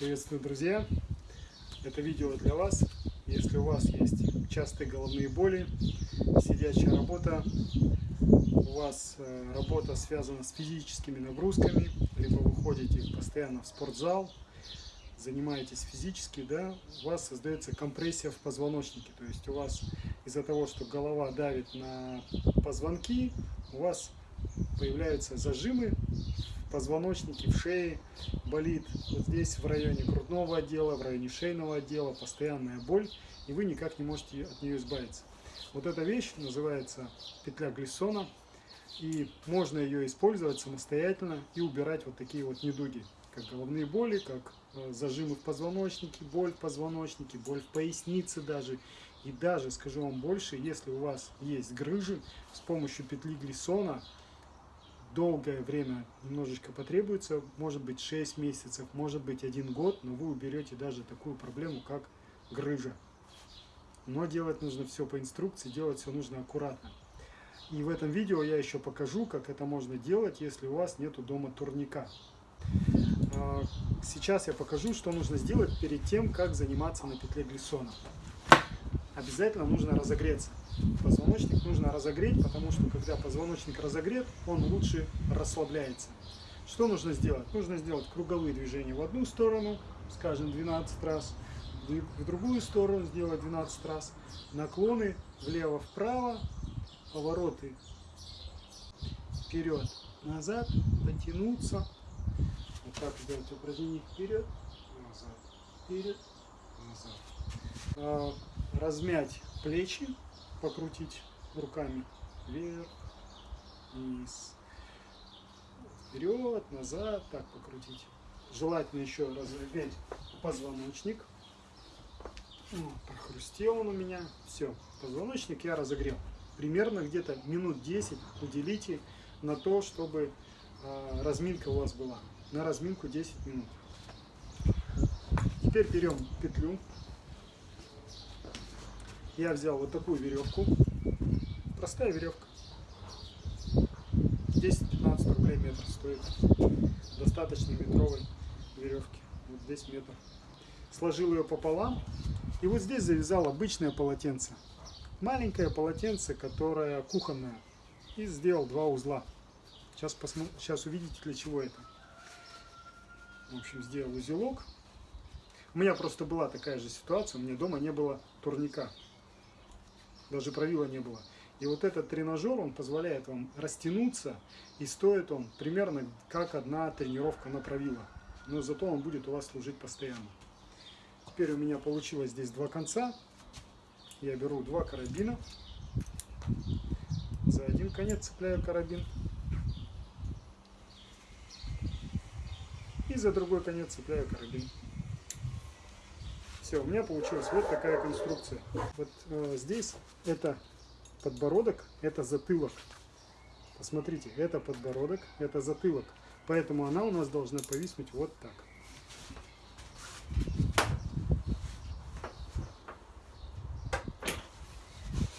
Приветствую, друзья! Это видео для вас. Если у вас есть частые головные боли, сидячая работа, у вас э, работа связана с физическими нагрузками, либо вы ходите постоянно в спортзал, занимаетесь физически, да, у вас создается компрессия в позвоночнике. То есть у вас из-за того, что голова давит на позвонки, у вас появляются зажимы позвоночнике, в шее, болит вот здесь в районе грудного отдела, в районе шейного отдела, постоянная боль, и вы никак не можете от нее избавиться. Вот эта вещь называется петля Глиссона, и можно ее использовать самостоятельно и убирать вот такие вот недуги, как головные боли, как э, зажимы в позвоночнике, боль в позвоночнике, боль в пояснице даже. И даже, скажу вам больше, если у вас есть грыжи, с помощью петли Глиссона долгое время немножечко потребуется, может быть 6 месяцев, может быть 1 год, но вы уберете даже такую проблему, как грыжа. Но делать нужно все по инструкции, делать все нужно аккуратно. И в этом видео я еще покажу, как это можно делать, если у вас нету дома турника. А, сейчас я покажу, что нужно сделать перед тем, как заниматься на петле глиссона. Обязательно нужно разогреться. Позвоночник нужно разогреть, потому что когда позвоночник разогрет, он лучше расслабляется. Что нужно сделать? Нужно сделать круговые движения в одну сторону, скажем, 12 раз, в другую сторону сделать 12 раз, наклоны влево-вправо, повороты вперед, назад, потянуться, вот так сделать упражнение вперед, назад, вперед, назад. А, размять плечи, покрутить руками вверх, вниз, вперед, назад, так покрутить. Желательно еще разогреть позвоночник. Прохрустел он у меня. Все, позвоночник я разогрел. Примерно где-то минут 10 уделите на то, чтобы э, разминка у вас была. На разминку 10 минут. Теперь берем петлю. Я взял вот такую веревку. Простая веревка. 10-15 рублей метр стоит. Достаточно метровой веревки. Вот здесь метр. Сложил ее пополам. И вот здесь завязал обычное полотенце. Маленькое полотенце, которое кухонное. И сделал два узла. Сейчас, посмотр... Сейчас увидите, для чего это. В общем, сделал узелок. У меня просто была такая же ситуация. У меня дома не было турника. Даже правила не было. И вот этот тренажер, он позволяет вам растянуться, и стоит он примерно как одна тренировка на правило. Но зато он будет у вас служить постоянно. Теперь у меня получилось здесь два конца. Я беру два карабина. За один конец цепляю карабин. И за другой конец цепляю карабин. Все, у меня получилась вот такая конструкция. Вот э, здесь это подбородок, это затылок. Посмотрите, это подбородок, это затылок. Поэтому она у нас должна повиснуть вот так.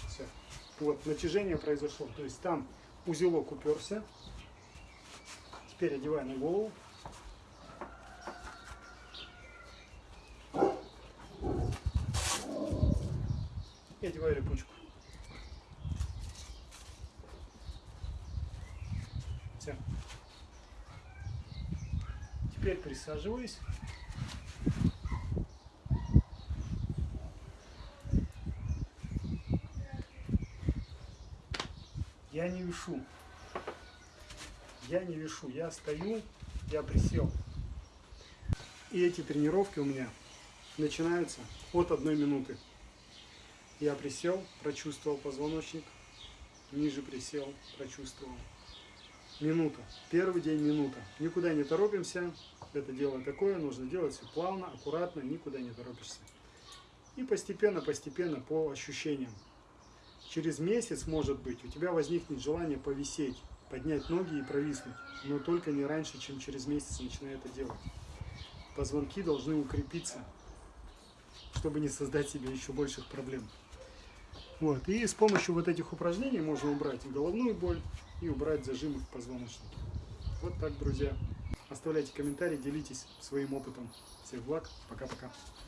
Все. Вот, натяжение произошло. То есть там узелок уперся. Теперь одеваю на голову. И одеваю липучку. Все. Теперь присаживаюсь. Я не вешу. Я не вешу. Я стою, я присел. И эти тренировки у меня начинаются от одной минуты. Я присел, прочувствовал позвоночник, ниже присел, прочувствовал. Минута. Первый день минута. Никуда не торопимся. Это дело такое, нужно делать все плавно, аккуратно, никуда не торопишься. И постепенно, постепенно по ощущениям. Через месяц, может быть, у тебя возникнет желание повисеть, поднять ноги и провиснуть. Но только не раньше, чем через месяц начинай это делать. Позвонки должны укрепиться, чтобы не создать себе еще больших проблем. Вот. И с помощью вот этих упражнений можно убрать и головную боль, и убрать зажимы в позвоночнике. Вот так, друзья. Оставляйте комментарии, делитесь своим опытом. Всех благ. Пока-пока.